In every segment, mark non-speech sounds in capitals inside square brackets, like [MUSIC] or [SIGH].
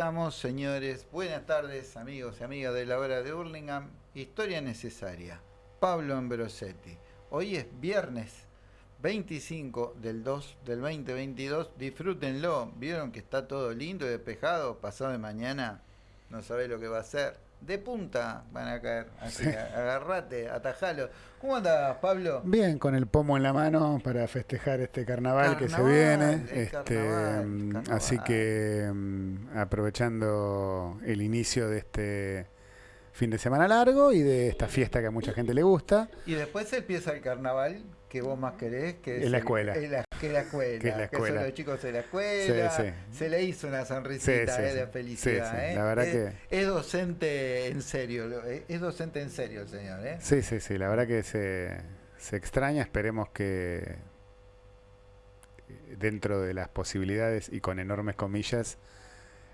estamos, señores. Buenas tardes, amigos y amigas de la hora de Hurlingham. Historia necesaria. Pablo Ambrosetti. Hoy es viernes 25 del 2 del 2022. Disfrútenlo. Vieron que está todo lindo y despejado. Pasado de mañana no sabe lo que va a ser de punta van a caer. Así que agarrate, atajalo. ¿Cómo andas, Pablo? Bien, con el pomo en la mano para festejar este carnaval, que se viene. Este, mm, Así que mm, aprovechando el inicio de este fin de semana largo y de esta fiesta que a mucha gente le gusta. Y después empieza el carnaval que vos más querés, que es, la escuela. Que la escuela. Que, la escuela. son los chicos de la escuela. Se le hizo una sonrisita eh, de felicidad. Eh. La verdad es, que... es docente en serio, eh, es docente en serio el señor. ¿eh? Sí, sí, sí, la verdad que se, se extraña, esperemos que dentro de las posibilidades y con enormes comillas,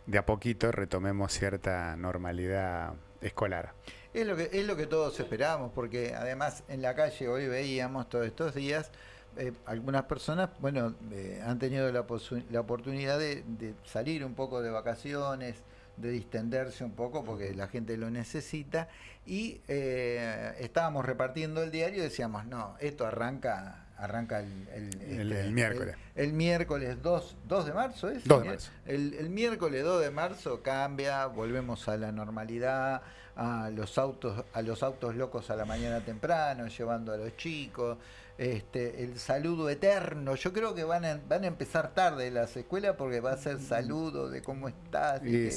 de a poquito retomemos cierta normalidad escolar. Es lo que, es lo que todos esperamos, porque además en la calle hoy veíamos todos estos días, eh, algunas personas, bueno, eh, han tenido la, la oportunidad de, salir un poco de vacaciones, de distenderse un poco porque la gente lo necesita y eh, estábamos repartiendo el diario y decíamos, no, esto arranca arranca el, el, este, miércoles. El, miércoles 2, 2 de marzo, ¿es? 2 de marzo. El, miércoles 2 de marzo cambia, volvemos a la normalidad, a los autos, a los autos locos a la mañana temprano, llevando a los chicos, este, el saludo eterno. Yo creo que van a, van a empezar tarde las escuelas porque va a ser saludo de cómo estás, de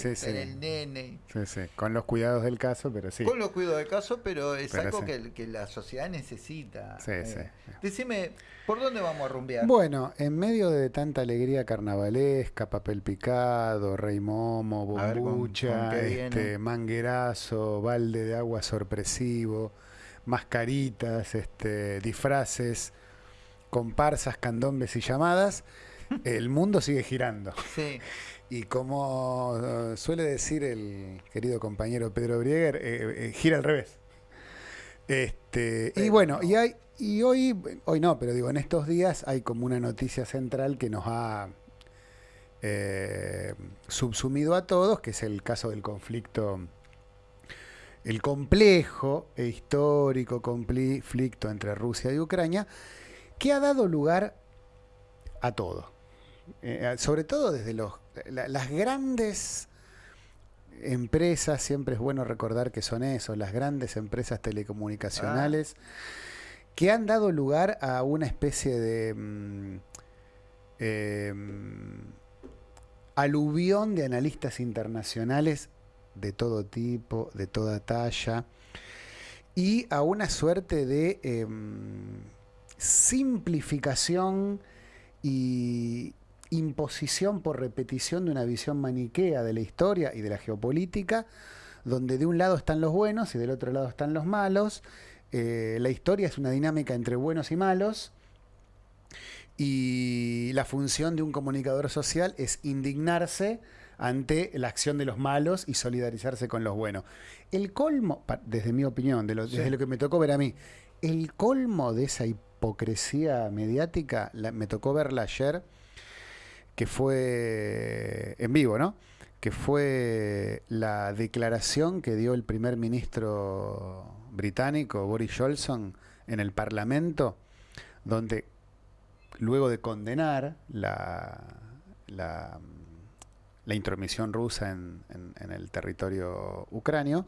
el nene. Sí, sí, con los cuidados del caso, pero sí. Con los cuidados del caso, pero es algo que, que, la sociedad necesita. Sí, sí. Eh, decime, ¿por dónde vamos a rumbear? Bueno, en medio de tanta alegría carnavalesca, papel picado, rey momo, bombucha, este, manguerazo, balde de agua sorpresivo mascaritas, este, disfraces, comparsas, candombes y llamadas, [LAUGHS] el mundo sigue girando. Sí. [LAUGHS] Y como uh, suele decir el querido compañero Pedro Brieger, eh, eh, gira al revés. Este, y bueno, y hay, y hoy, hoy no, pero digo, en estos días hay como una noticia central que nos ha eh, subsumido a todos, que es el caso del conflicto el complejo e histórico conflicto entre Rusia y Ucrania, que ha dado lugar a todo. Eh, sobre todo desde los, las grandes empresas, siempre es bueno recordar que son eso, las grandes empresas telecomunicacionales, que han dado lugar a una especie de mm, em, aluvión de analistas internacionales de todo tipo, de toda talla, y a una suerte de em, simplificación y imposición por repetición de una visión maniquea de la historia y de la geopolítica, donde de un lado están los buenos y del otro lado están los malos. Eh, la historia es una dinámica entre buenos y malos. Y la función de un comunicador social es indignarse ante la acción de los malos y solidarizarse con los buenos. El colmo, desde mi opinión, de desde lo que me tocó ver a mí, el colmo de esa hipocresía mediática, me tocó verla ayer, que fue en vivo, ¿no? Que fue la declaración que dio el primer ministro británico, Boris Johnson, en el Parlamento, donde luego de condenar la, la la intromisión rusa en, el territorio ucranio,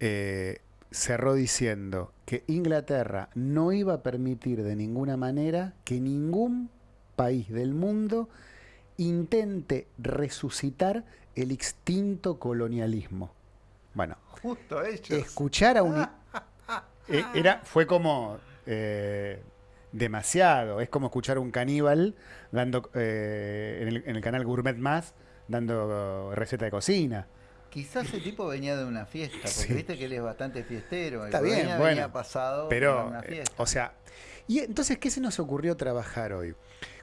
eh, cerró diciendo que Inglaterra no iba a permitir de ninguna manera que ningún país del mundo intente resucitar el extinto colonialismo. Bueno, Justo escuchar a un... [LAUGHS] Eh, era, fue como... Eh, demasiado. Es como escuchar a un caníbal dando en, el, en, el, canal Gourmet Más dando receta de cocina. Quizás ese tipo venía de una fiesta, porque viste que él es bastante fiestero. Está bien, venía, bueno, pasado pero, una fiesta. o sea, y entonces, ¿qué se nos ocurrió trabajar hoy?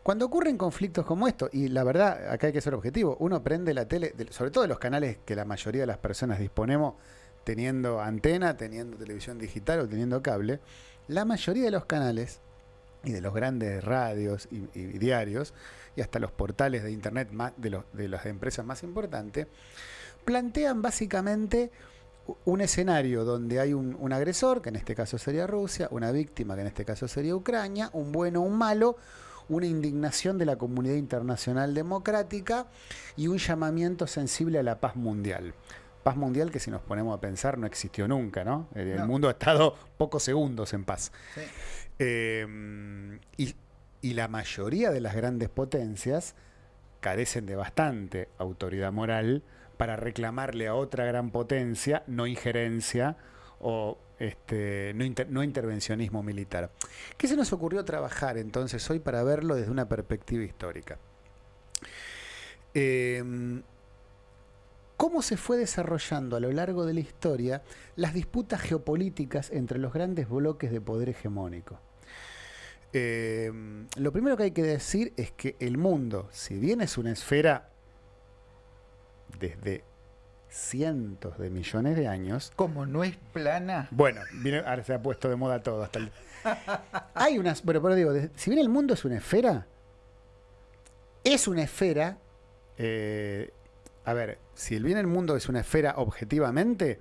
Cuando ocurren conflictos como estos, y la verdad, acá hay que ser objetivo, uno prende la tele, sobre todo de los canales que la mayoría de las personas disponemos, teniendo antena, teniendo televisión digital o teniendo cable, la mayoría de los canales y de los grandes radios y, y diarios y hasta los portales de Internet de, de las empresas más importantes, plantean básicamente un escenario donde hay un, un, agresor, que en este caso sería Rusia, una víctima, que en este caso sería Ucrania, un bueno, un malo, una indignación de la comunidad internacional democrática y un llamamiento sensible a la paz mundial. Paz mundial que si nos ponemos a pensar no existió nunca, ¿no? El, mundo ha estado pocos segundos en paz. Eh, y, y la mayoría de las grandes potencias carecen de bastante autoridad moral para reclamarle a otra gran potencia no injerencia o este, no, intervencionismo militar. ¿Qué se nos ocurrió trabajar entonces hoy para verlo desde una perspectiva histórica? Em, ¿Cómo se fue desarrollando a lo largo de la historia las disputas geopolíticas entre los grandes bloques de poder hegemónico? Em, lo primero que hay que decir es que el mundo, si bien es una esfera desde cientos de millones de años. Como no es plana. Bueno, ahora se ha puesto de moda todo. Hasta [LAUGHS] Hay unas. Bueno, pero digo, si bien el mundo es una esfera, es una esfera. Eh, a ver, si bien el mundo es una esfera objetivamente,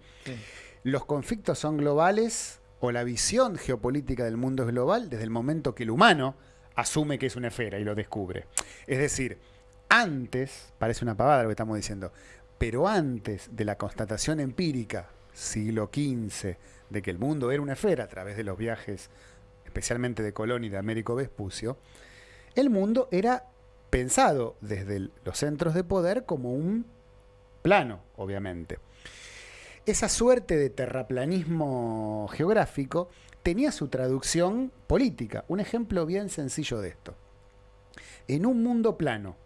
los conflictos son globales o la visión geopolítica del mundo global desde el momento que el humano asume que es una esfera y lo descubre. Es decir, antes, parece una pavada lo que estamos diciendo, pero antes de la constatación empírica, siglo XV, de que el mundo era una esfera a través de los viajes, especialmente de Colón y de Américo Vespucio, el mundo era pensado desde los centros de poder como un plano, obviamente. Esa suerte de terraplanismo geográfico tenía su traducción política. Un ejemplo bien sencillo de esto. En un mundo plano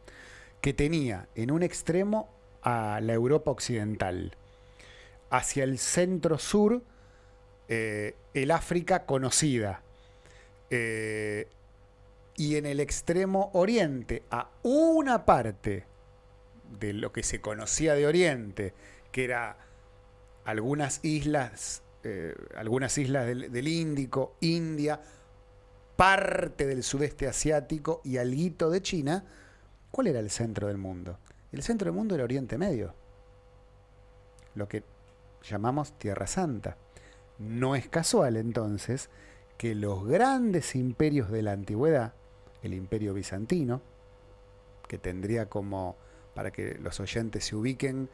que tenía en un extremo a la Europa occidental. Hacia el centro sur, eh, el África conocida. Eh, y en el extremo oriente, a una parte de lo que se conocía de Oriente, que era algunas islas, eh, algunas islas del, del, Índico, India, parte del sudeste asiático y alguito de China, ¿cuál era el centro del mundo? El centro del mundo era Oriente Medio, lo que llamamos Tierra Santa. No es casual entonces que los grandes imperios de la antigüedad, el imperio bizantino, que tendría como, para que los oyentes se ubiquen,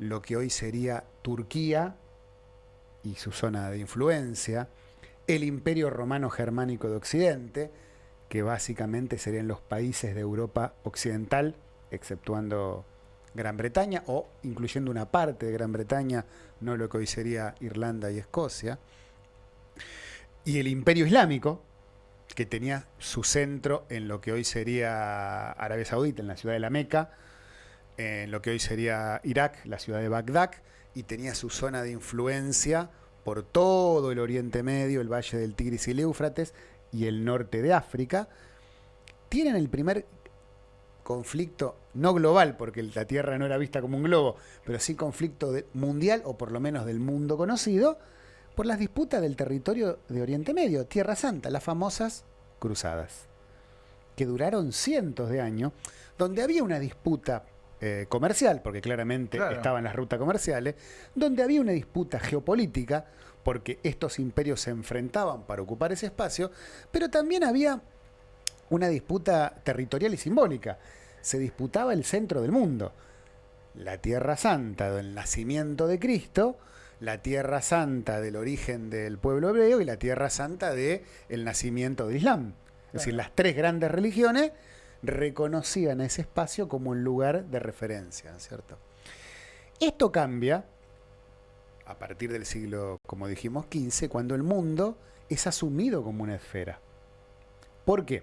lo que hoy sería Turquía y su zona de influencia, el imperio romano germánico de Occidente, que básicamente serían los países de Europa occidental, exceptuando Gran Bretaña o incluyendo una parte de Gran Bretaña, no lo que hoy sería Irlanda y Escocia, y el imperio islámico, que tenía su centro en lo que hoy sería Arabia Saudita, en la ciudad de la Meca, en lo que hoy sería Irak, la ciudad de Bagdad, y tenía su zona de influencia por todo el Oriente Medio, el Valle del Tigris y el Éufrates, y el norte de África, tienen el primer conflicto, no global, porque la Tierra no era vista como un globo, pero sí conflicto mundial, o por lo menos del mundo conocido, por las disputas del territorio de Oriente Medio, Tierra Santa, las famosas cruzadas, que duraron cientos de años, donde había una disputa eh, comercial, porque claramente estaban las rutas comerciales, donde había una disputa geopolítica, porque estos imperios se enfrentaban para ocupar ese espacio, pero también había una disputa territorial y simbólica se disputaba el centro del mundo. La Tierra Santa del nacimiento de Cristo, la Tierra Santa del origen del pueblo hebreo y la Tierra Santa del el nacimiento del Islam. Es decir, las tres grandes religiones reconocían ese espacio como un lugar de referencia, ¿cierto? Esto cambia a partir del siglo, como dijimos, XV, cuando el mundo es asumido como una esfera. ¿Por qué?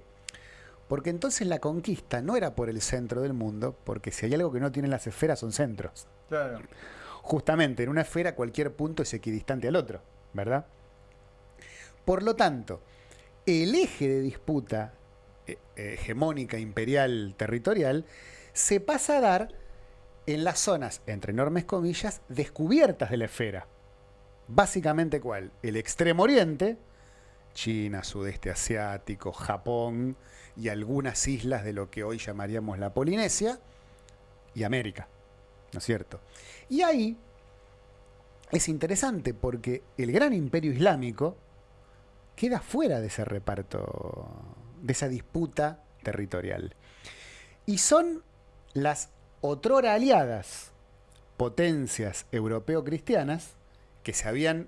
Porque entonces la conquista no era por el centro del mundo, porque si hay algo que no tienen las esferas son centros. Claro. Justamente, en una esfera cualquier punto es equidistante al otro, ¿verdad? Por lo tanto, el eje de disputa hegemónica, imperial, territorial, se pasa a dar en las zonas, entre enormes comillas, descubiertas de la esfera. Básicamente, ¿cuál? El extremo oriente, China, sudeste asiático, Japón y algunas islas de lo que hoy llamaríamos la Polinesia y América, ¿no es cierto? Y ahí es interesante porque el gran imperio islámico queda fuera de ese reparto, de esa disputa territorial. Y son las otrora aliadas potencias europeo-cristianas que se habían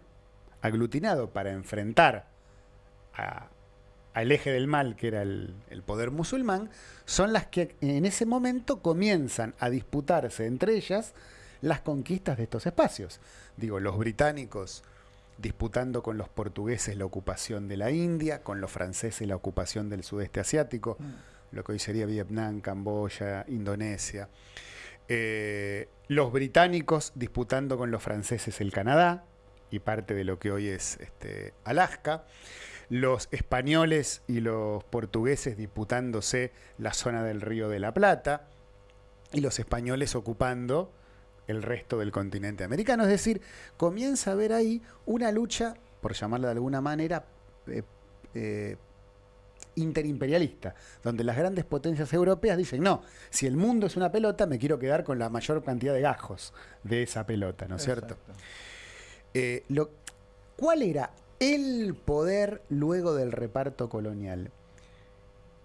aglutinado para enfrentar al eje del mal, que era el, poder musulmán, son las que en ese momento comienzan a disputarse entre ellas las conquistas de estos espacios. Digo, los británicos disputando con los portugueses la ocupación de la India, con los franceses la ocupación del sudeste asiático, mm. lo que hoy sería Vietnam, Camboya, Indonesia. Eh, los británicos disputando con los franceses el Canadá y parte de lo que hoy es este, Alaska. Los españoles y los portugueses disputándose la zona del Río de la Plata y los españoles ocupando el resto del continente americano. Es decir, comienza a haber ahí una lucha, por llamarla de alguna manera, eh, eh, interimperialista, donde las grandes potencias europeas dicen, no, si el mundo es una pelota, me quiero quedar con la mayor cantidad de gajos de esa pelota, ¿no es cierto? Eh, ¿Cuál era el poder luego del reparto colonial?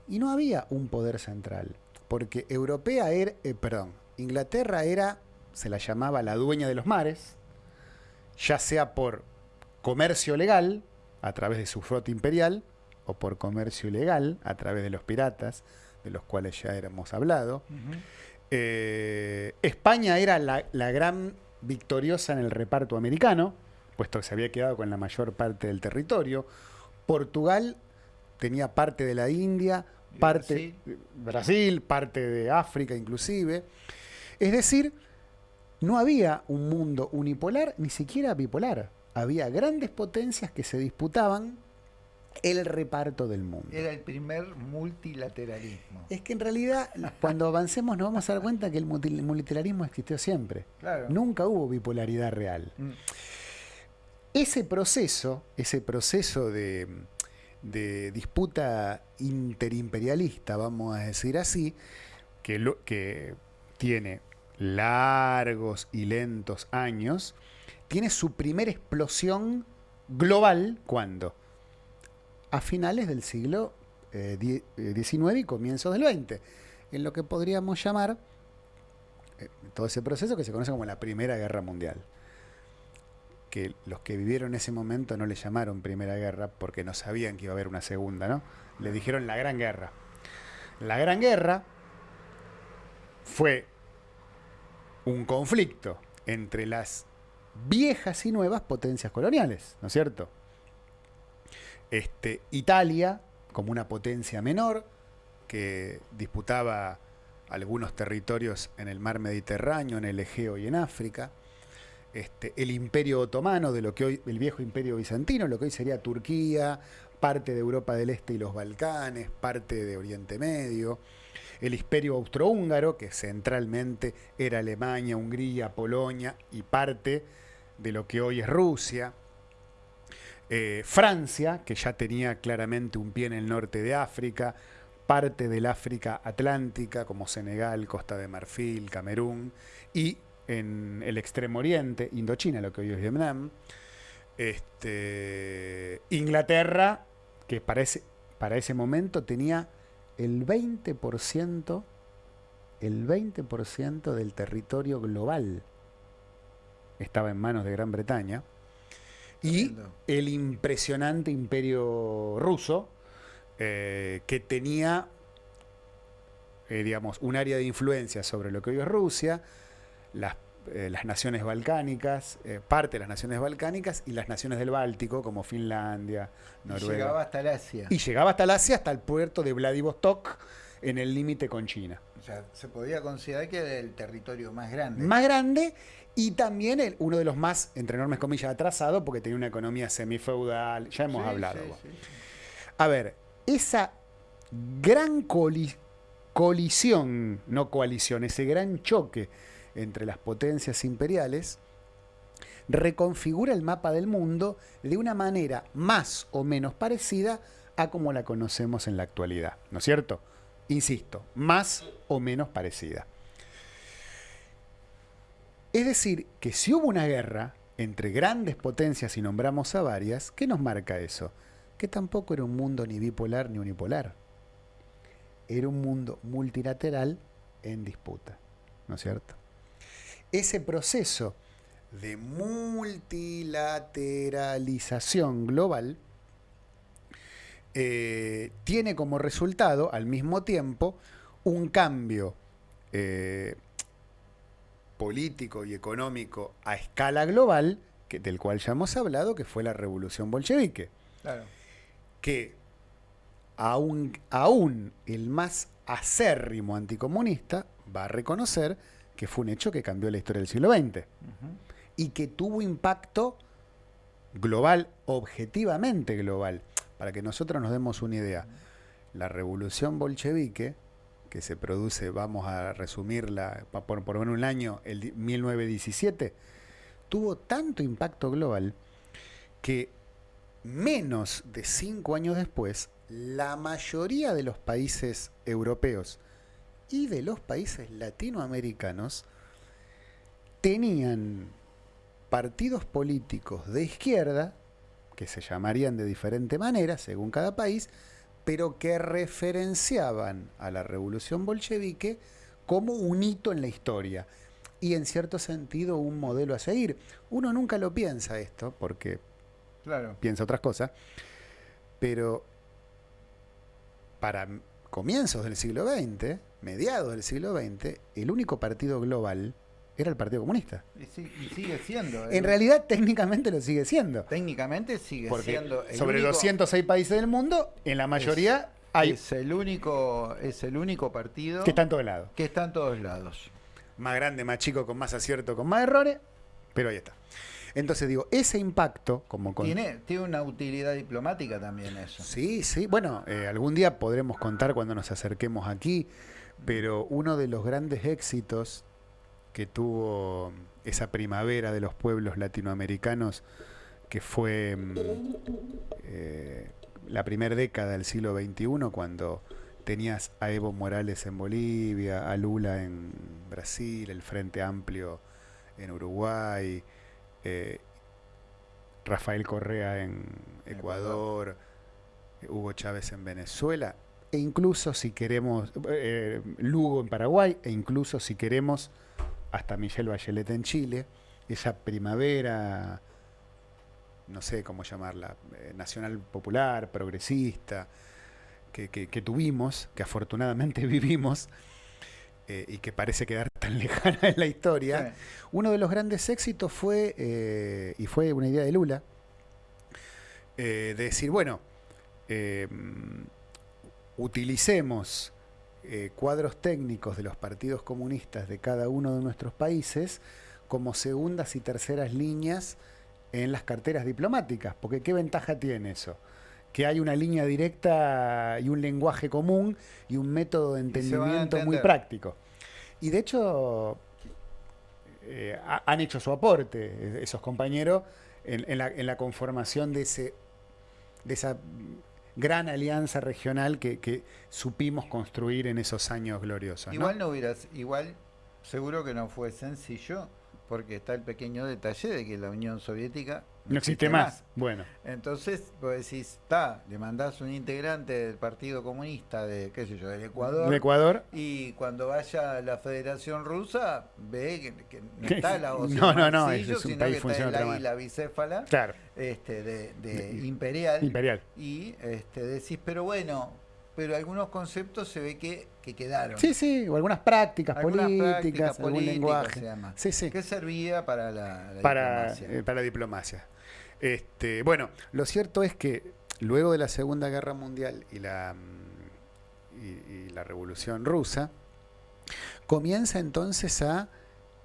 Y no había un poder central, porque Europea era, perdón, Inglaterra era se la llamaba la dueña de los mares, ya sea por comercio legal, a través de su flota imperial, o por comercio ilegal, a través de los piratas, de los cuales ya hemos hablado. Eh, España era la, la, gran victoriosa en el reparto americano, puesto que se había quedado con la mayor parte del territorio. Portugal tenía parte de la India, parte de Brasil, parte de África inclusive. Es decir, no había un mundo unipolar, ni siquiera bipolar. Había grandes potencias que se disputaban el reparto del mundo. Era el primer multilateralismo. Es que en realidad, [LAUGHS] cuando avancemos nos vamos a dar cuenta que el multilateralismo existió siempre. Nunca hubo bipolaridad real. Mm. Ese proceso, ese proceso de, de, disputa interimperialista, vamos a decir así, que, lo, que tiene largos y lentos años, tiene su primera explosión global cuando a finales del siglo XIX eh, y comienzos del XX, en lo que podríamos llamar eh, todo ese proceso que se conoce como la Primera Guerra Mundial. Que los que vivieron ese momento no le llamaron Primera Guerra porque no sabían que iba a haber una segunda, ¿no? Le dijeron la Gran Guerra. La Gran Guerra fue un conflicto entre las viejas y nuevas potencias coloniales, ¿no es cierto? Este, Italia, como una potencia menor, que disputaba algunos territorios en el mar Mediterráneo, en el Egeo y en África. Este, el imperio otomano, de lo que hoy, el viejo imperio bizantino, lo que hoy sería Turquía, parte de Europa del Este y los Balcanes, parte de Oriente Medio el imperio austrohúngaro, que centralmente era Alemania, Hungría, Polonia y parte de lo que hoy es Rusia. Eh, Francia, que ya tenía claramente un pie en el norte de África, parte del África Atlántica, como Senegal, Costa de Marfil, Camerún, y en el extremo oriente, Indochina, lo que hoy es Vietnam. Este, Inglaterra, que para para ese momento tenía el 20%, el 20% del territorio global estaba en manos de Gran Bretaña y el impresionante imperio ruso eh, que tenía eh, digamos, un área de influencia sobre lo que hoy es Rusia, las, eh, las naciones balcánicas, parte de las naciones balcánicas y las naciones del Báltico, como Finlandia, Noruega. Y llegaba hasta el Asia. Y llegaba hasta el Asia, hasta el puerto de Vladivostok, en el límite con China. O sea, se podía considerar que era el territorio más grande. Más grande y también el, uno de los más, entre enormes comillas, atrasado, porque tenía una economía semifeudal, ya hemos hablado. A ver, esa gran colisión, no coalición, ese gran choque entre las potencias imperiales, reconfigura el mapa del mundo de una manera más o menos parecida a como la conocemos en la actualidad, ¿no es cierto? Insisto, más o menos parecida. Es decir, que si hubo una guerra entre grandes potencias y nombramos a varias, ¿qué nos marca eso? Que tampoco era un mundo ni bipolar ni unipolar. Era un mundo multilateral en disputa, ¿no es cierto? Ese proceso de multilateralización global eh, tiene como resultado, al mismo tiempo, un cambio eh, político y económico a escala global, que, del cual ya hemos hablado, que fue la revolución bolchevique. Que aún, aún el más acérrimo anticomunista va a reconocer que fue un hecho que cambió la historia del siglo XX y que tuvo impacto global, objetivamente global. Para que nosotros nos demos una idea, la revolución bolchevique, que se produce, vamos a resumirla por, por un año, el 1917, tuvo tanto impacto global que menos de cinco años después, la mayoría de los países europeos y de los países latinoamericanos tenían partidos políticos de izquierda que se llamarían de diferente manera según cada país, pero que referenciaban a la revolución bolchevique como un hito en la historia y en cierto sentido un modelo a seguir. Uno nunca lo piensa esto, porque claro. piensa otras cosas, pero para comienzos del siglo XX, mediados del siglo XX, el único partido global era el Partido Comunista. Y, sigue siendo. En realidad, técnicamente lo sigue siendo. Técnicamente sigue siendo. sobre 206 países del mundo, en la mayoría hay. Es el, único, es el único partido. Que está en todos lados. Que está en todos lados. Más grande, más chico, con más acierto, con más errores, pero ahí está. Entonces digo, ese impacto, como tiene, tiene una utilidad diplomática también eso. Sí, sí. Bueno, eh, algún día podremos contar cuando nos acerquemos aquí, pero uno de los grandes éxitos que tuvo esa primavera de los pueblos latinoamericanos, que fue mm, eh, la primera década del siglo XXI, cuando tenías a Evo Morales en Bolivia, a Lula en Brasil, el Frente Amplio en Uruguay, eh, Rafael Correa en Ecuador, Hugo Chávez en Venezuela, e incluso si queremos, eh, Lugo en Paraguay, e incluso si queremos hasta Michelle Bachelet en Chile, esa primavera, no sé cómo llamarla, eh, nacional popular, progresista, que, tuvimos, que afortunadamente [LAUGHS] vivimos, eh, y que parece quedar [LAUGHS] tan lejana en la historia, uno de los grandes éxitos fue, eh, y fue una idea de Lula, de decir, bueno, utilicemos eh, cuadros técnicos de los partidos comunistas de cada uno de nuestros países como segundas y terceras líneas en las carteras diplomáticas, porque ¿qué ventaja tiene eso? Que hay una línea directa y un lenguaje común y un método de entendimiento muy práctico. Y de hecho, eh, han hecho su aporte esos compañeros en, la, en la conformación de, ese, de esa gran alianza regional que, supimos construir en esos años gloriosos. Igual no hubieras, igual seguro que no fue sencillo, porque está el pequeño detalle de que la Unión Soviética no existe más. Bueno. Entonces, vos decís, está, le mandás un integrante del Partido Comunista de, qué sé yo, del Ecuador. De Ecuador. Y cuando vaya a la Federación Rusa, ve que, no está la [LAUGHS] voz No, no, no, es, un país que está el la bicéfala claro. este, de, de imperial. Imperial. Y este, decís, pero bueno, pero algunos conceptos se ve que, quedaron. Sí, sí, o algunas prácticas políticas, algún lenguaje. Sí, sí. Que servía para la, para, diplomacia. Eh, para la diplomacia. Este, bueno, lo cierto es que luego de la Segunda Guerra Mundial y la, la Revolución Rusa, comienza entonces a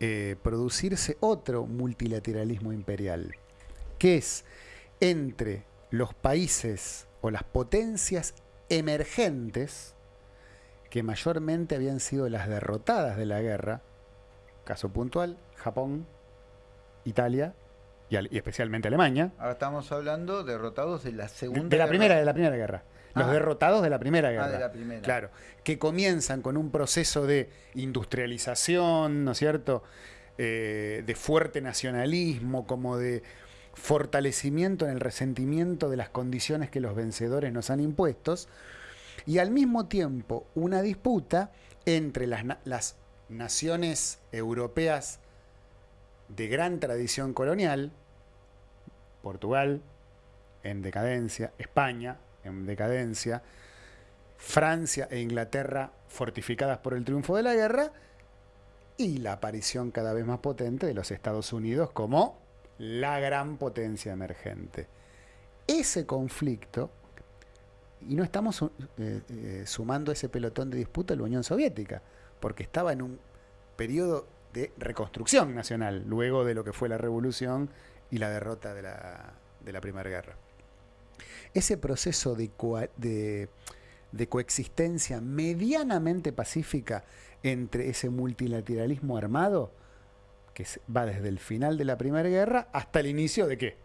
eh, producirse otro multilateralismo imperial, que es entre los países o las potencias emergentes, que mayormente habían sido las derrotadas de la guerra, caso puntual, Japón, Italia y, al- y especialmente Alemania. Ahora estamos hablando derrotados de la segunda. De la guerra. primera, de la primera guerra. Los Ah. derrotados de la primera guerra. Ah, de la primera. Claro. Que comienzan con un proceso de industrialización, ¿no es cierto? Eh, de fuerte nacionalismo, como de fortalecimiento en el resentimiento de las condiciones que los vencedores nos han impuestos. Y al mismo tiempo una disputa entre las, las naciones europeas de gran tradición colonial, Portugal en decadencia, España en decadencia, Francia e Inglaterra fortificadas por el triunfo de la guerra y la aparición cada vez más potente de los Estados Unidos como la gran potencia emergente. Ese conflicto, y no estamos eh, eh, sumando ese pelotón de disputa a la Unión Soviética, porque estaba en un periodo de reconstrucción nacional, luego de lo que fue la revolución y la derrota de la, de la Primera Guerra. Ese proceso de, de- de coexistencia medianamente pacífica entre ese multilateralismo armado, que va desde el final de la Primera Guerra hasta el inicio de qué?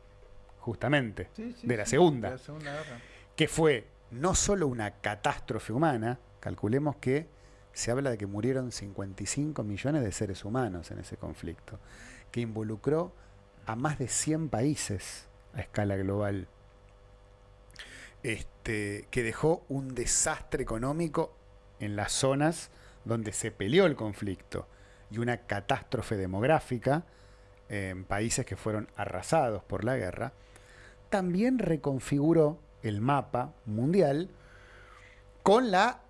Justamente, Sí, sí, de la sí, Segunda de la Segunda Guerra. que fue no solo una catástrofe humana, calculemos que se habla de que murieron 55 millones de seres humanos en ese conflicto, que involucró a más de 100 países a escala global, este, que dejó un desastre económico en las zonas donde se peleó el conflicto y una catástrofe demográfica en países que fueron arrasados por la guerra, también reconfiguró el mapa mundial con la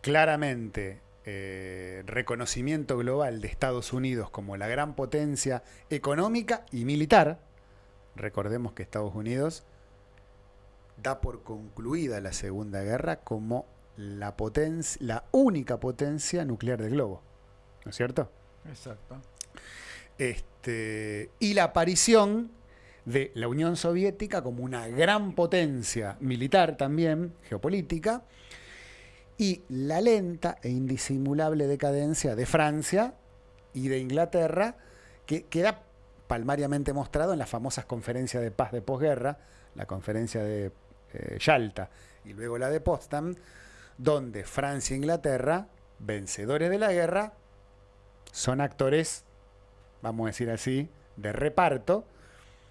claramente eh, reconocimiento global de Estados Unidos como la gran potencia económica y militar. Recordemos que Estados Unidos da por concluida la Segunda Guerra como la, potencia, la única potencia nuclear del globo. ¿No es cierto? Exacto. Este, y la aparición de la Unión Soviética como una gran potencia militar también, geopolítica, y la lenta e indisimulable decadencia de Francia y de Inglaterra, que queda palmariamente mostrado en las famosas conferencias de paz de posguerra, la conferencia de eh, Yalta y luego la de Potsdam, donde Francia e Inglaterra, vencedores de la guerra, son actores, vamos a decir así, de reparto,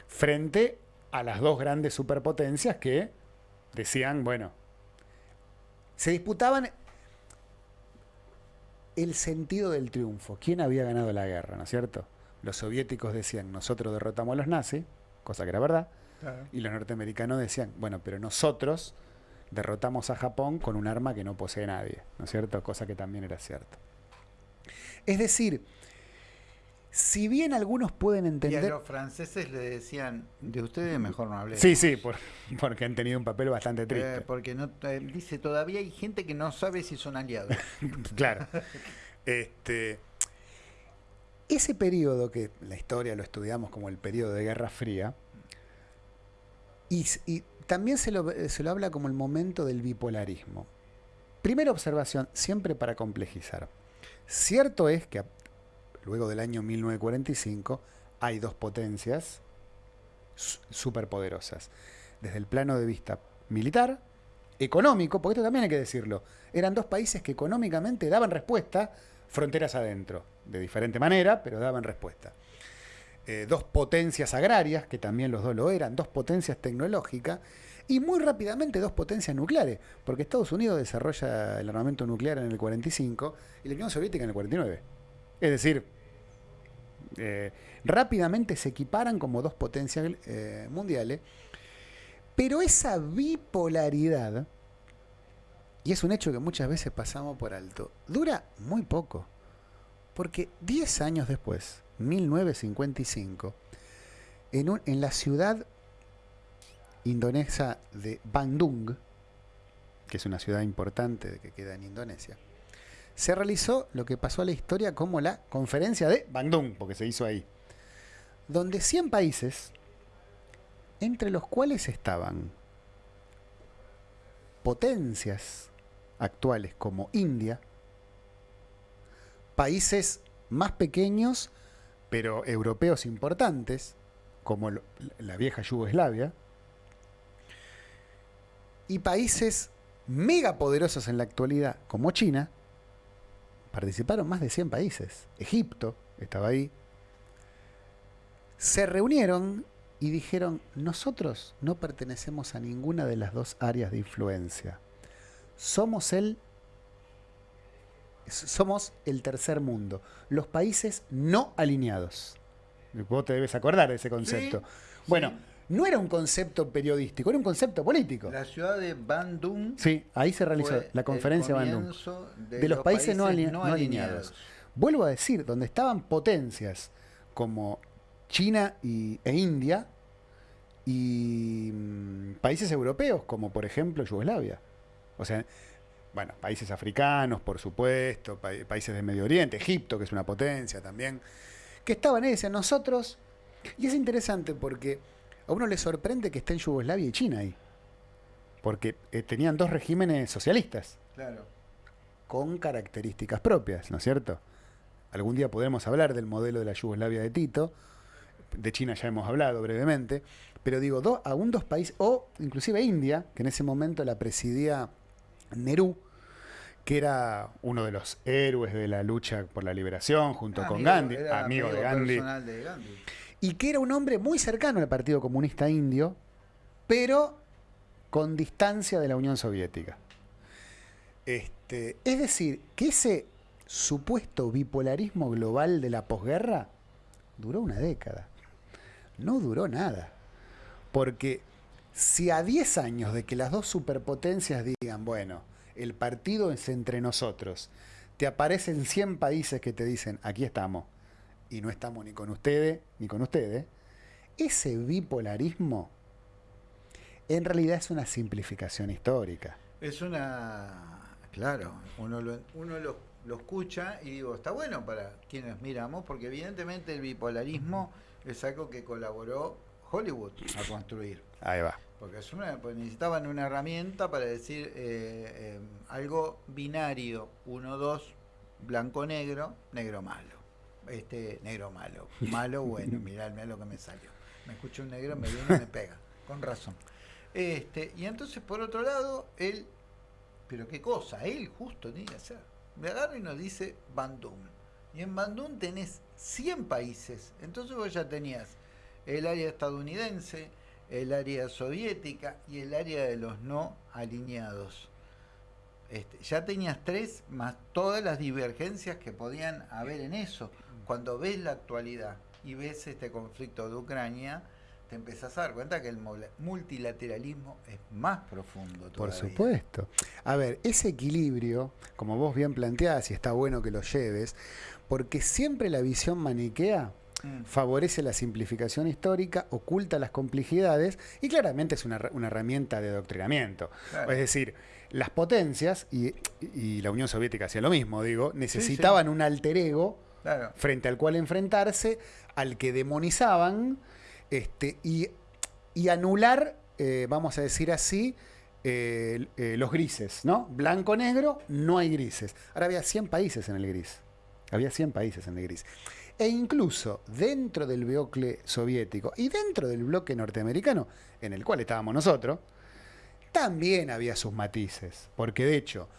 frente a las dos grandes superpotencias que decían, bueno, se disputaban el sentido del triunfo, quién había ganado la guerra, ¿no es cierto? Los soviéticos decían, nosotros derrotamos a los nazis, cosa que era verdad, Claro. y los norteamericanos decían, bueno, pero nosotros derrotamos a Japón con un arma que no posee nadie, ¿no es cierto? Cosa que también era cierto. Es decir, si bien algunos pueden Y a entender... los franceses le decían, de ustedes mejor no hablemos. Sí, sí, por- [LAUGHS] porque han tenido un papel bastante triste. Eh, porque no, eh, dice, todavía hay gente que no sabe si son aliados. [LAUGHS] claro. Este, ese periodo que la historia lo estudiamos como el periodo de Guerra Fría, y, y también se lo, se lo habla como el momento del bipolarismo. Primera observación, siempre para complejizar. Cierto es que luego del año 1945 hay dos potencias su- superpoderosas. Desde el plano de vista militar, económico, porque esto también hay que decirlo, eran dos países que económicamente daban respuesta fronteras adentro, de diferente manera, pero daban respuesta. Eh, dos potencias agrarias, que también los dos lo eran, dos potencias tecnológicas, y muy rápidamente dos potencias nucleares, porque Estados Unidos desarrolla el armamento nuclear en el 45 y la Unión Soviética en el 49. Es decir, eh, rápidamente se equiparan como dos potencias eh, mundiales, pero esa bipolaridad, y es un hecho que muchas veces pasamos por alto, dura muy poco. Porque 10 años después, 1955, en, en la ciudad indonesia de Bandung, que es una ciudad importante que queda en Indonesia, se realizó lo que pasó a la historia como la conferencia de Bandung, porque se hizo ahí, donde 100 países, entre los cuales estaban potencias actuales como India, países más pequeños, pero europeos importantes, como la vieja Yugoslavia, y países megapoderosos en la actualidad, como China, participaron más de 100 países. Egipto estaba ahí. Se reunieron y dijeron, nosotros no pertenecemos a ninguna de las dos áreas de influencia. Somos el somos el tercer mundo, los países no alineados. Vos te debes acordar de ese concepto. bueno, no era un concepto periodístico, era un concepto político. La ciudad de Bandung. Sí, ahí se realizó la conferencia de Bandung. De, los, países, no, alineados. Vuelvo a decir, donde estaban potencias como China y, e India y mm, países europeos como por ejemplo Yugoslavia. O sea, bueno, países africanos, por supuesto, países de Medio Oriente, Egipto, que es una potencia también, que estaban ahí, decían nosotros, y es interesante porque a uno le sorprende que estén Yugoslavia y China ahí, porque eh, tenían dos regímenes socialistas, claro. con características propias, ¿no es cierto? Algún día podremos hablar del modelo de la Yugoslavia de Tito, de China ya hemos hablado brevemente, pero digo, do, aún dos países, o inclusive India, que en ese momento la presidía Nerú, que era uno de los héroes de la lucha por la liberación junto con Gandhi, amigo, de, Gandhi, y que era un hombre muy cercano al Partido Comunista Indio, pero con distancia de la Unión Soviética. Este, es decir, que ese supuesto bipolarismo global de la posguerra duró una década. No duró nada. Porque si a 10 años de que las dos superpotencias digan, bueno, el partido es entre nosotros, te aparecen 100 países que te dicen, aquí estamos, y no estamos ni con ustedes, ni con ustedes, ese bipolarismo en realidad es una simplificación histórica. Es una, claro, uno lo, uno lo, lo escucha y digo, está bueno para quienes miramos, porque evidentemente el bipolarismo es algo que colaboró Hollywood a construir. Ahí va. Porque es una, pues necesitaban una herramienta para decir eh, eh, algo binario, uno, dos, blanco-negro, negro-malo. Este, negro-malo. [LAUGHS] Malo, bueno, mirá, mirá lo que me salió. Me escucha un negro, me viene y me pega. Con razón. Este, y entonces, por otro lado, él, pero qué cosa, él justo tiene que hacer. Me agarra y nos dice Bandung. Y en Bandung tenés 100 países. Entonces vos ya tenías el área estadounidense, el área soviética y el área de los no alineados. Este, ya tenías tres más todas las divergencias que podían haber en eso. Cuando ves la actualidad y ves este conflicto de Ucrania, te empezás a dar cuenta que el multilateralismo es más profundo. Por supuesto. A ver, ese equilibrio, como vos bien planteás, y está bueno que lo lleves, porque siempre la visión maniquea Mm. favorece la simplificación histórica, oculta las complejidades y claramente es una, herramienta de adoctrinamiento. Es decir, las potencias, y, la Unión Soviética hacía lo mismo, digo, necesitaban un alter ego frente al cual enfrentarse, al que demonizaban este, y, anular, eh, vamos a decir así, eh, eh, los grises, ¿no? Blanco-negro, no hay grises. Ahora había 100 países en el gris. Había 100 países en el gris. E incluso dentro del bloque soviético y dentro del bloque norteamericano, en el cual estábamos nosotros, también había sus matices. Porque de hecho,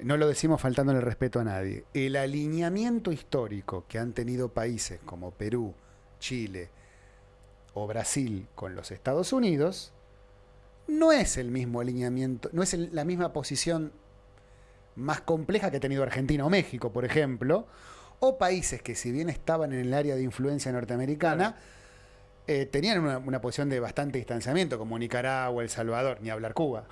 no lo decimos faltándole respeto a nadie, el alineamiento histórico que han tenido países como Perú, Chile o Brasil con los Estados Unidos, no es el mismo alineamiento, no es la misma posición más compleja que ha tenido Argentina o México, por ejemplo, o países que si bien estaban en el área de influencia norteamericana, eh, tenían una, posición de bastante distanciamiento, como Nicaragua, El Salvador, ni hablar Cuba,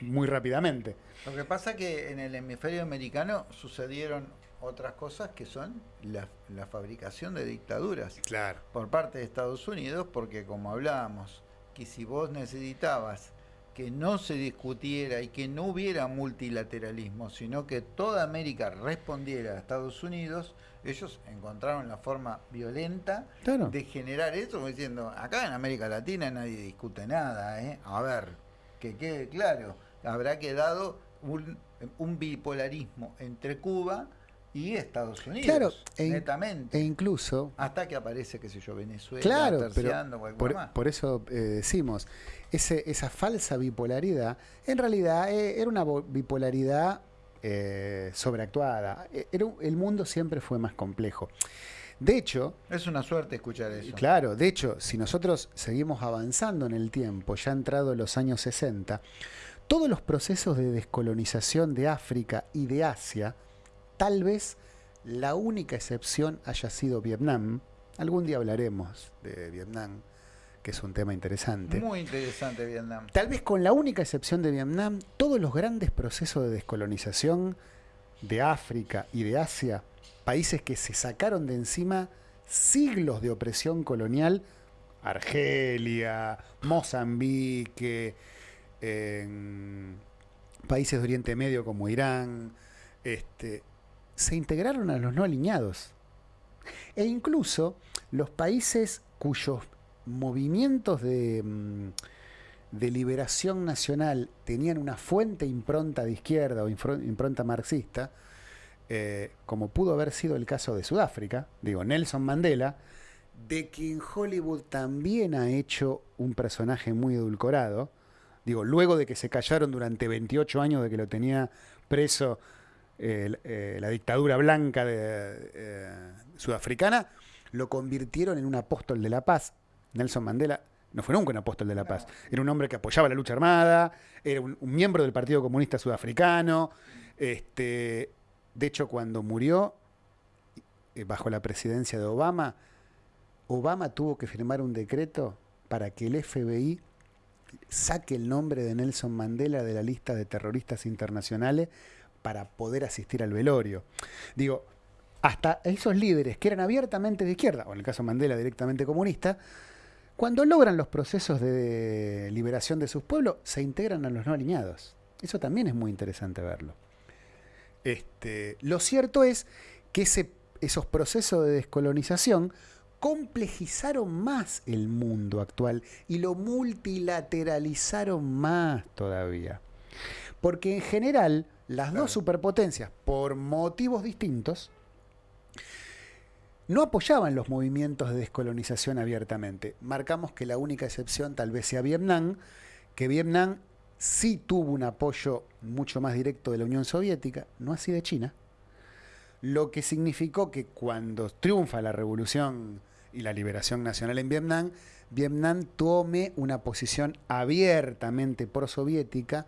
muy rápidamente. Lo que pasa que en el hemisferio americano sucedieron otras cosas que son la, la fabricación de dictaduras claro. por parte de Estados Unidos, porque como hablábamos, que si vos necesitabas que no se discutiera y que no hubiera multilateralismo, sino que toda América respondiera a Estados Unidos, ellos encontraron la forma violenta de generar eso, diciendo, acá en América Latina nadie discute nada, ¿eh? a ver, que quede claro, habrá quedado un, un bipolarismo entre Cuba y Estados Unidos. Claro, e, netamente. E incluso. Hasta que aparece, qué sé yo, Venezuela, claro, pero por, más. por, eso eh, decimos, ese, esa falsa bipolaridad, en realidad eh, era una bipolaridad eh, sobreactuada. E, era, el mundo siempre fue más complejo. De hecho... Es una suerte escuchar eso. Claro, de hecho, si nosotros seguimos avanzando en el tiempo, ya entrado los años 60, todos los procesos de descolonización de África y de Asia, tal vez la única excepción haya sido Vietnam. Algún día hablaremos de Vietnam, que es un tema interesante. Muy interesante Vietnam. Tal vez con la única excepción de Vietnam, todos los grandes procesos de descolonización de África y de Asia países que se sacaron de encima siglos de opresión colonial, Argelia, Mozambique, países de Oriente Medio como Irán, este, se integraron a los no alineados. E incluso los países cuyos movimientos de, mm, de liberación nacional tenían una fuente impronta de izquierda o impronta marxista, eh, como pudo haber sido el caso de Sudáfrica, digo, Nelson Mandela, de quien Hollywood también ha hecho un personaje muy edulcorado, digo, luego de que se callaron durante 28 años de que lo tenía preso eh, la dictadura blanca de, eh, sudafricana, lo convirtieron en un apóstol de la paz. Nelson Mandela no fue nunca un apóstol de la paz. Era un hombre que apoyaba la lucha armada, era un, un miembro del Partido Comunista Sudafricano, este, de hecho, cuando murió, eh, bajo la presidencia de Obama, Obama tuvo que firmar un decreto para que el FBI saque el nombre de Nelson Mandela de la lista de terroristas internacionales para poder asistir al velorio. Digo, hasta esos líderes que eran abiertamente de izquierda, o en el caso de Mandela directamente comunista, cuando logran los procesos de liberación de sus pueblos, se integran a los no alineados. Eso también es muy interesante verlo. Este, lo cierto es que esos procesos de descolonización complejizaron más el mundo actual y lo multilateralizaron más todavía. Porque en general las dos superpotencias, por motivos distintos, no apoyaban los movimientos de descolonización abiertamente. Marcamos que la única excepción tal vez sea Vietnam, que Vietnam sí tuvo un apoyo mucho más directo de la Unión Soviética, no así de China, lo que significó que cuando triunfa la revolución y la liberación nacional en Vietnam, Vietnam tome una posición abiertamente pro-soviética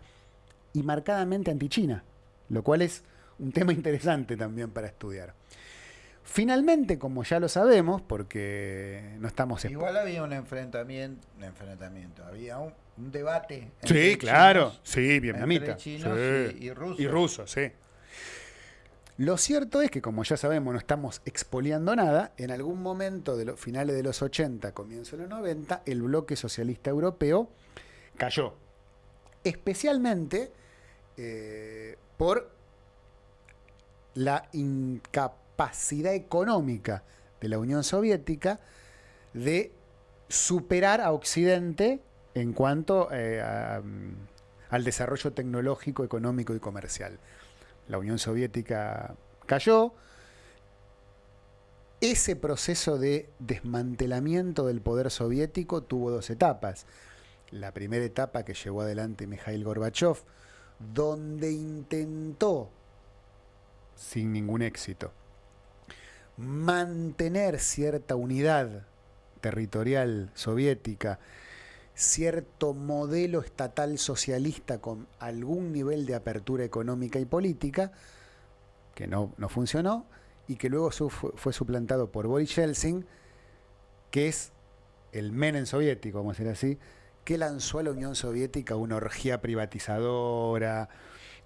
y marcadamente anti-China, lo cual es un tema interesante también para estudiar. Finalmente, como ya lo sabemos, porque no estamos... Igual había un enfrentamiento, un enfrentamiento, había un, debate. Sí, claro, sí, vietnamita. chinos Y, rusos. Y rusos, sí. Lo cierto es que, como ya sabemos, no estamos expoliando nada. En algún momento de los finales de los 80, comienzo de los 90, el bloque socialista europeo cayó. Especialmente eh, por la incapacidad capacidad económica de la Unión Soviética de superar a Occidente en cuanto eh, mm, al desarrollo tecnológico, económico y comercial. La Unión Soviética cayó. Ese proceso de desmantelamiento del poder soviético tuvo dos etapas. La primera etapa que llevó adelante Mikhail Gorbachev, donde intentó, sin ningún éxito, mantener cierta unidad territorial soviética, cierto modelo estatal socialista con algún nivel de apertura económica y política, que no, no funcionó, y que luego fue, suplantado por Boris Yeltsin, que es el Menem soviético, vamos a decir así, que lanzó a la Unión Soviética una orgía privatizadora,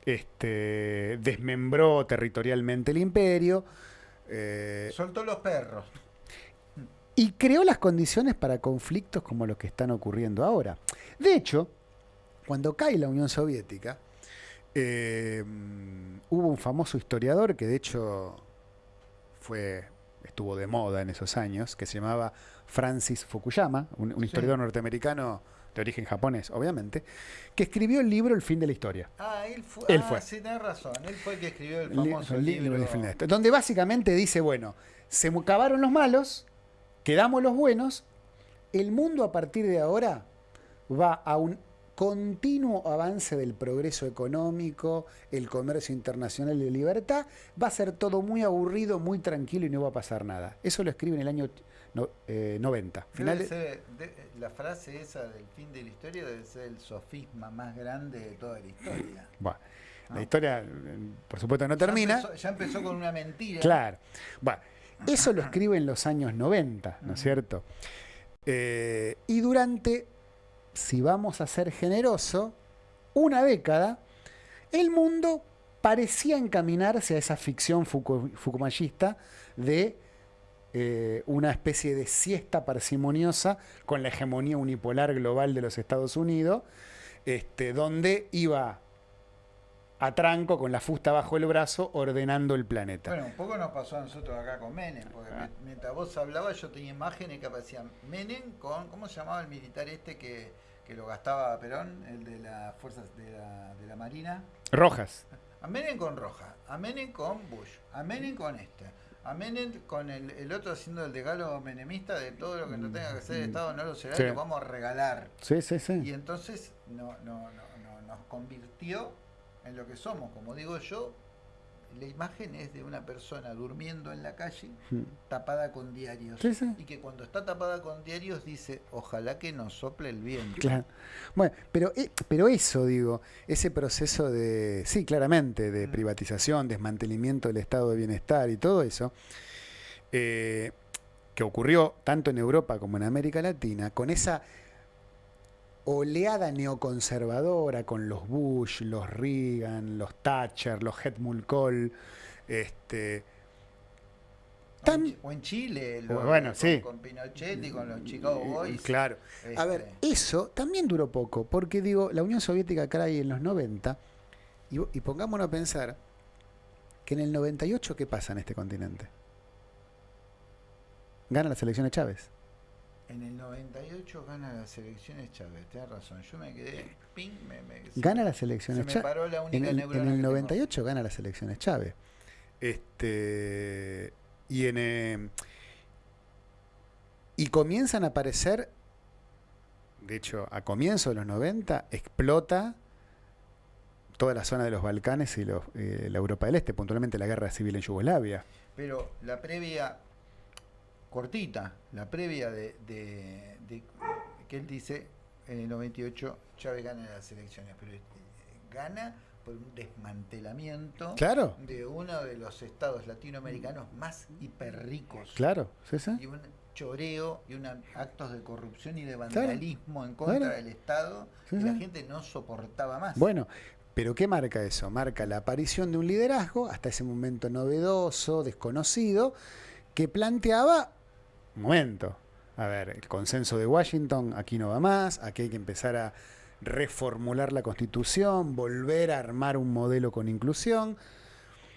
este, desmembró territorialmente el imperio, eh, Soltó los perros. Y creó las condiciones para conflictos como los que están ocurriendo ahora. De hecho, cuando cae la Unión Soviética, eh, hubo un famoso historiador que de hecho fue, estuvo de moda en esos años, que se llamaba Francis Fukuyama, un, historiador norteamericano de origen japonés, obviamente, que escribió el libro El fin de la historia. Ah, él ah, fue. sí, tenés razón. Él fue el que escribió el famoso el libro. El fin de la historia. Donde básicamente dice, bueno, se acabaron los malos, quedamos los buenos, el mundo a partir de ahora va a un continuo avance del progreso económico, el comercio internacional y la libertad, va a ser todo muy aburrido, muy tranquilo y no va a pasar nada. Eso lo escribe en el año no- eh, 90. Debe Final de- ser- de- la frase esa del fin de la historia debe ser el sofisma más grande de toda la historia. [LAUGHS] Bueno, la historia, eh, por supuesto, no termina. Ya empezó, ya empezó con una mentira. Claro. Bueno, eso lo escribe en los años 90, ¿no es cierto? Eh, y durante, si vamos a ser generoso, una década, el mundo parecía encaminarse a esa ficción fuku- fukumayista de eh, una especie de siesta parsimoniosa con la hegemonía unipolar global de los Estados Unidos, este, donde iba a tranco con la fusta bajo el brazo ordenando el planeta. Bueno, un poco nos pasó a nosotros acá con Menem, porque Ah. mientras vos hablabas yo tenía imágenes que aparecían Menem con, ¿cómo se llamaba el militar este que, que lo gastaba Perón, el de las fuerzas de la, de la Marina? Rojas. A Menem con Roja, a Menem con Bush, a Menem con este, a Menem con el, el otro haciendo el decálogo menemista de todo lo que no tenga que ser el Estado no lo será, Sí. y lo vamos a regalar. Sí, sí, sí. Y entonces no, no, no, no- nos convirtió en lo que somos. Como digo yo, la imagen es de una persona durmiendo en la calle tapada con diarios. Sí, sí. Y que cuando está tapada con diarios dice, ojalá que nos sople el viento. Claro. Bueno, pero, eh, pero eso, digo, ese proceso de, sí, claramente, de privatización, desmantelamiento del estado de bienestar y todo eso, eh, que ocurrió tanto en Europa como en América Latina, con esa oleada neoconservadora, con los Bush, los Reagan, los Thatcher, los Helmut Kohl, este, Tan- O en Chile, lo- Bueno, con, sí. con Pinochet y con los Chicago Boys. claro. A ver, este, eso también duró poco, porque digo, la Unión Soviética cae en los 90, y, y pongámonos a pensar que en el 98, ¿qué pasa en este continente? Gana las elecciones Chávez. En el 98 gana las elecciones Chávez, tenés razón. Yo me quedé, ping, me, Gana las elecciones Chávez. paró la En única el, en el que tengo. 98 gana las elecciones Chávez. Este, y, en, eh, y comienzan a aparecer, de hecho, a comienzos de los 90, explota toda la zona de los Balcanes y los, eh, la Europa del Este, puntualmente la guerra civil en Yugoslavia. Pero la previa, cortita, la previa de, de- de- que él dice en el 98 Chávez gana las elecciones, pero eh, gana por un desmantelamiento Claro, de uno de los estados latinoamericanos más hiperricos. claro, sí, sí. Y un choreo y una, actos de corrupción y de vandalismo en contra claro. del Estado Sí, y la gente no soportaba más. Bueno, pero ¿qué marca eso? Marca la aparición de un liderazgo, hasta ese momento novedoso, desconocido, que planteaba, momento, a ver, el consenso de Washington, aquí no va más, aquí hay que empezar a reformular la constitución, volver a armar un modelo con inclusión.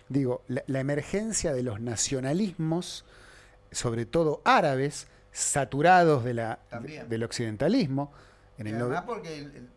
Digo, la, la emergencia de los nacionalismos, sobre todo árabes, saturados de la, del occidentalismo. En el además porque, el- el-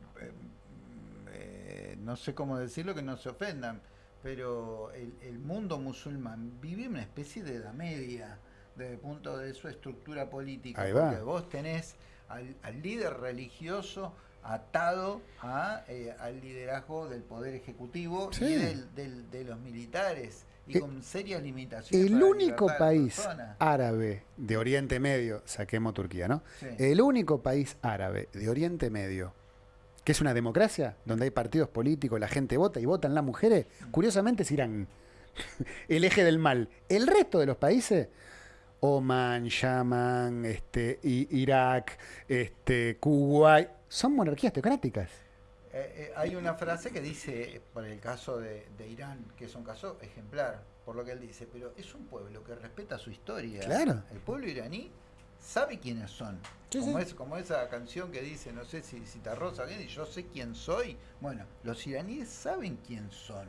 eh, no sé cómo decirlo que no se ofendan, pero el, el mundo musulmán vive una especie de edad media desde el punto de su estructura política. Ahí va. Porque vos tenés al, al líder religioso atado a, eh, al liderazgo del poder ejecutivo Sí. y del, del- de los militares y Eh, con serias limitaciones. El único país árabe de Oriente Medio, saquemos Turquía, ¿no? Sí. El único país árabe de Oriente Medio que es una democracia, donde hay partidos políticos, la gente vota y votan las mujeres, curiosamente es Irán. [LAUGHS] El eje del mal. El resto de los países, Oman, Yaman, este, Irak, este, Kuwait, son monarquías teocráticas. Eh, eh, hay una frase que dice, por el caso de, de Irán, que es un caso ejemplar, por lo que él dice, pero es un pueblo que respeta su historia. Claro. El pueblo iraní sabe quiénes son. Sí, como, sí. Es, como esa canción que dice, no sé si, si te rosa bien, y yo sé quién soy. Bueno, los iraníes saben quién son.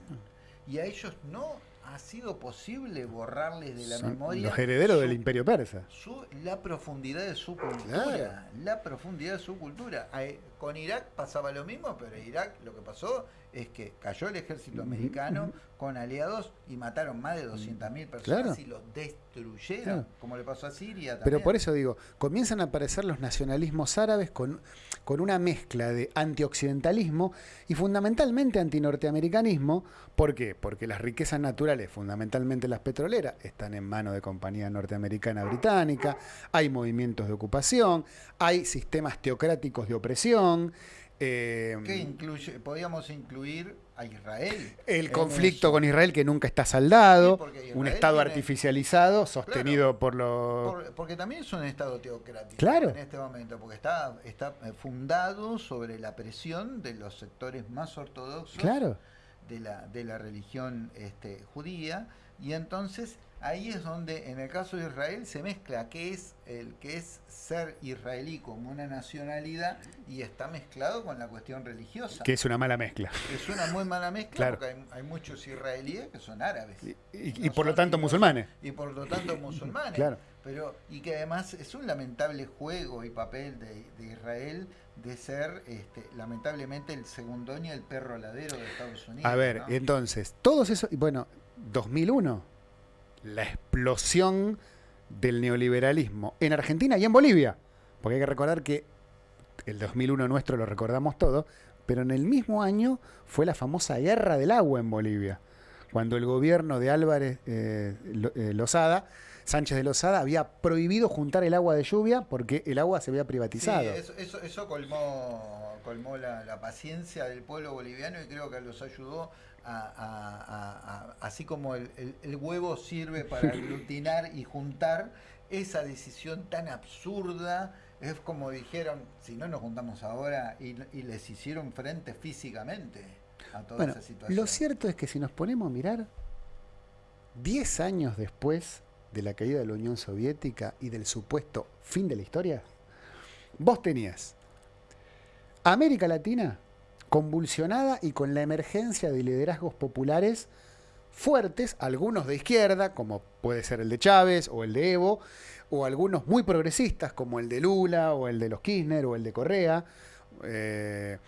Y a ellos no ha sido posible borrarles de la Son memoria los herederos su- del imperio persa. su- la profundidad de su cultura. Claro. La profundidad de su cultura. Con Irak pasaba lo mismo, pero Irak lo que pasó es que cayó el ejército americano con aliados y mataron más de 200.000 personas y los destruyeron, como le pasó a Siria. También. Pero por eso digo, comienzan a aparecer los nacionalismos árabes con, con una mezcla de antioccidentalismo y fundamentalmente antinorteamericanismo. ¿Por qué? Porque las riquezas naturales, fundamentalmente las petroleras, están en manos de compañía norteamericana británica, hay movimientos de ocupación, hay sistemas teocráticos de opresión. Eh, ¿Qué incluye? Podríamos incluir a Israel. El conflicto con Israel que nunca está saldado, un Estado artificializado sostenido por los... porque también es un Estado teocrático claro. en este momento, porque está, está eh, fundado sobre la presión de los sectores más ortodoxos de, la, de la religión este, judía, y entonces ahí es donde en el caso de Israel se mezcla qué es el que es ser israelí como una nacionalidad y está mezclado con la cuestión religiosa. Que es una mala mezcla. Es una muy mala mezcla porque hay, muchos israelíes que son árabes. Y, por lo tanto musulmanes. Y por lo tanto [LAUGHS] musulmanes. claro. Pero, y que además es un lamentable juego y papel de, Israel de ser este, lamentablemente el segundón y el perro ladero de Estados Unidos. A ver, entonces, todos esos, bueno, 2001 la explosión del neoliberalismo en Argentina y en Bolivia. Porque hay que recordar que el 2001 nuestro lo recordamos todo, pero en el mismo año fue la famosa guerra del agua en Bolivia, cuando el gobierno de Álvarez eh, eh, Lozada, Sánchez de Lozada, había prohibido juntar el agua de lluvia porque el agua se había privatizado. eso, colmó, colmó la, paciencia del pueblo boliviano y creo que los ayudó así como el, huevo sirve para [LAUGHS] aglutinar y juntar, esa decisión tan absurda es como dijeron, si no nos juntamos ahora y, les hicieron frente físicamente a toda esa situación. Lo cierto es que si nos ponemos a mirar, 10 años después de la caída de la Unión Soviética y del supuesto fin de la historia, vos tenías América Latina convulsionada y con la emergencia de liderazgos populares fuertes, algunos de izquierda, como puede ser el de Chávez o el de Evo, o algunos muy progresistas, como el de Lula o el de los Kirchner o el de Correa, eh,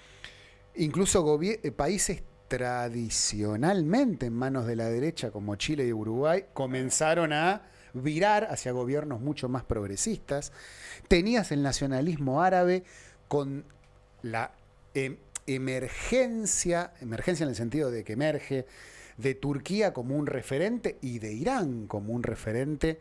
incluso eh, países tradicionalmente en manos de la derecha, como Chile y Uruguay, comenzaron a virar hacia gobiernos mucho más progresistas. Tenías el nacionalismo árabe con la em, emergencia, emergencia en el sentido de que emerge, de Turquía como un referente y de Irán como un referente,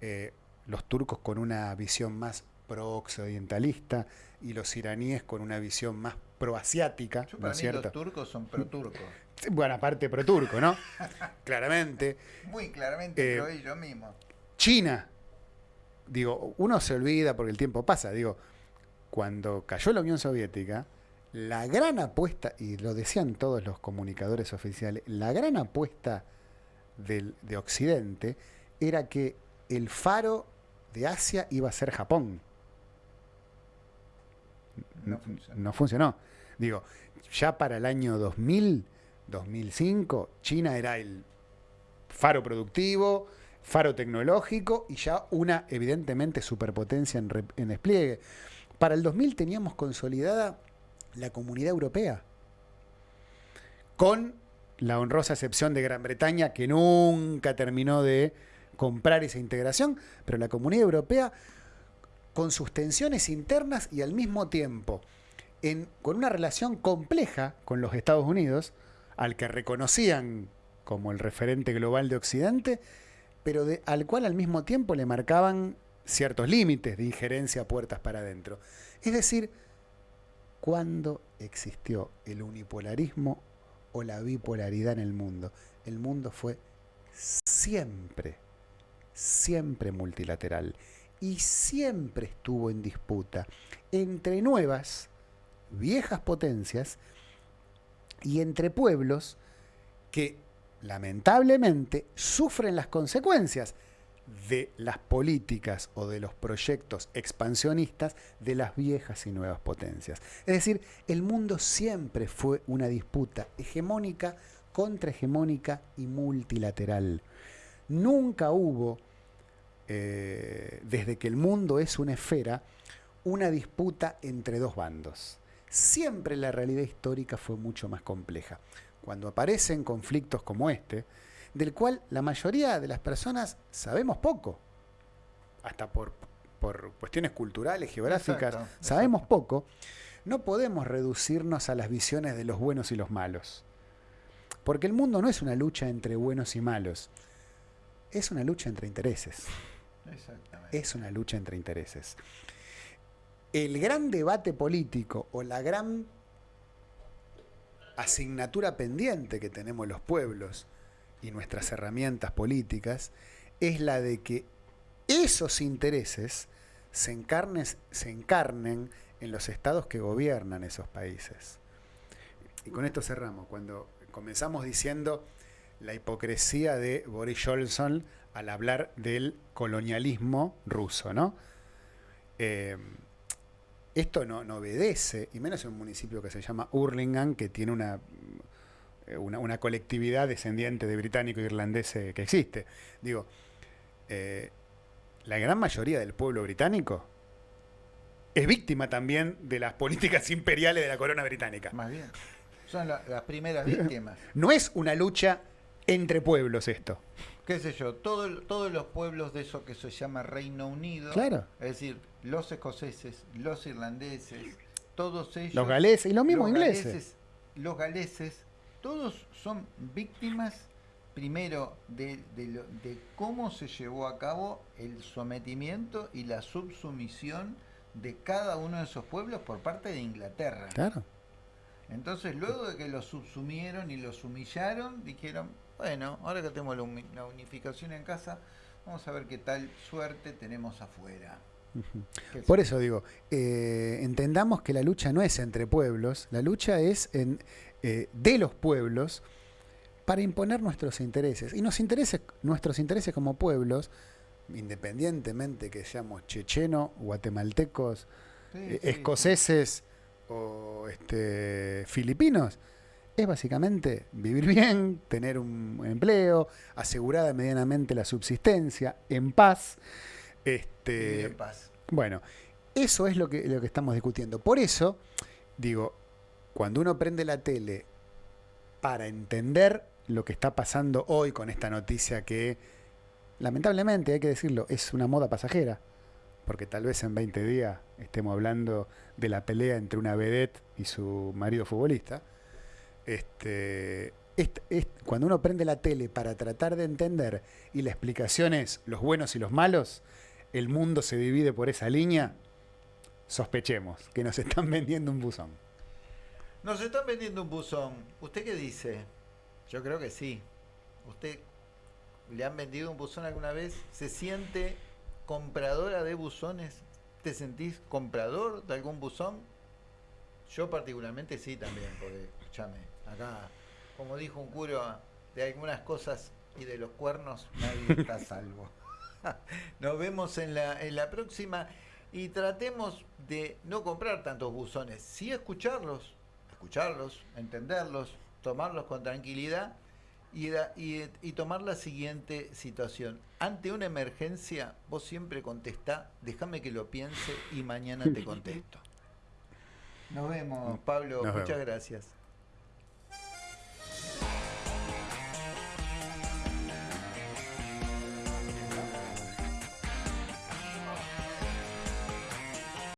eh, los turcos con una visión más pro-occidentalista y los iraníes con una visión más pro-asiática. ¿no los turcos son pro-turcos. [LAUGHS] Bueno, aparte pro-turco, ¿no? [LAUGHS] claramente. Muy claramente, eh, ellos mismos. China. Digo, uno se olvida porque el tiempo pasa. Digo, cuando cayó la Unión Soviética, la gran apuesta, y lo decían todos los comunicadores oficiales, la gran apuesta de Occidente era que el faro de Asia iba a ser Japón. No funcionó. Digo, ya para el año 2000, 2005, China era el faro productivo, faro tecnológico y ya una, evidentemente, superpotencia en, en despliegue. Para el 2000 teníamos consolidada la comunidad europea. Con la honrosa excepción de Gran Bretaña, que nunca terminó de comprar esa integración, pero la comunidad europea con sus tensiones internas y al mismo tiempo en, con una relación compleja con los Estados Unidos, al que reconocían como el referente global de Occidente, pero al cual al mismo tiempo le marcaban ciertos límites de injerencia puertas para adentro. Es decir, ¿Cuándo existió el unipolarismo o la bipolaridad en el mundo? El mundo fue siempre, siempre multilateral y siempre estuvo en disputa entre nuevas, viejas potencias y entre pueblos que lamentablemente sufren las consecuencias de las políticas o de los proyectos expansionistas de las viejas y nuevas potencias. Es decir, el mundo siempre fue una disputa hegemónica, contrahegemónica y multilateral. Nunca hubo, eh, desde que el mundo es una esfera, una disputa entre dos bandos. siempre la realidad histórica fue mucho más compleja. Cuando aparecen conflictos como este, del cual la mayoría de las personas sabemos poco, hasta por, por cuestiones culturales, geográficas, Exacto, sabemos poco, no podemos reducirnos a las visiones de los buenos y los malos. Porque el mundo no es una lucha entre buenos y malos, es una lucha entre intereses. Exactamente. Es una lucha entre intereses. El gran debate político o la gran asignatura pendiente que tenemos los pueblos y nuestras herramientas políticas es la de que esos intereses se, encarnes- se encarnen en los estados que gobiernan esos países. Y con esto cerramos. Cuando comenzamos diciendo la hipocresía de Boris Johnson al hablar del colonialismo ruso, ¿no? Eh, esto no, no obedece, y menos en un municipio que se llama Hurlingham, que tiene una, una, una colectividad descendiente de británico e irlandés eh, que existe. Digo, eh, la gran mayoría del pueblo británico es víctima también de las políticas [LAUGHS] imperiales de la corona británica. Más bien. Son la- las primeras víctimas. [LAUGHS] No es una lucha entre pueblos esto. qué sé yo, todo todos los pueblos de eso que se llama Reino Unido, Claro. es decir, los escoceses, los irlandeses, todos ellos, Los galeses y los mismos ingleses. galeses, los galeses, todos son víctimas primero de, de lo- de cómo se llevó a cabo el sometimiento y la subsumisión de cada uno de esos pueblos por parte de Inglaterra. Claro. Entonces, luego de que los subsumieron y los humillaron, dijeron, bueno, ahora que tenemos la, uni- la unificación en casa, vamos a ver qué tal suerte tenemos afuera. Por es- eso digo, eh, entendamos que la lucha no es entre pueblos, la lucha es en, eh, de los pueblos para imponer nuestros intereses. Y nos nuestros intereses como pueblos, independientemente que seamos chechenos, guatemaltecos, sí, eh, sí, escoceses o este, filipinos, es básicamente vivir bien, tener un empleo, asegurada medianamente la subsistencia, en paz. Este, en paz. bueno, eso es lo que, lo que estamos discutiendo. Por eso, digo, cuando uno prende la tele para entender lo que está pasando hoy con esta noticia que, lamentablemente, hay que decirlo, es una moda pasajera, porque tal vez en 20 días estemos hablando de la pelea entre una vedette y su marido futbolista. Este, est- est- cuando uno prende la tele para tratar de entender y la explicación es los buenos y los malos, el mundo se divide por esa línea, sospechemos que nos [LAUGHS] están vendiendo un buzón. Nos están vendiendo un buzón. ¿Usted qué dice? Yo creo que sí. ¿Usted le han vendido un buzón alguna vez? ¿Se siente compradora de buzones? ¿Te sentís comprador de algún buzón? Yo particularmente sí también, porque, escúchame, acá, como dijo un cura, de algunas cosas y de los cuernos nadie está salvo. [LAUGHS] Nos vemos en la, en la próxima y tratemos de no comprar tantos buzones, sí escucharlos, escucharlos, entenderlos, tomarlos con tranquilidad y, da- y, y tomar la siguiente situación. Ante una emergencia, vos siempre contestá, déjame que lo piense y mañana te contesto. [LAUGHS] Nos vemos, Pablo, Nos muchas vemos. gracias.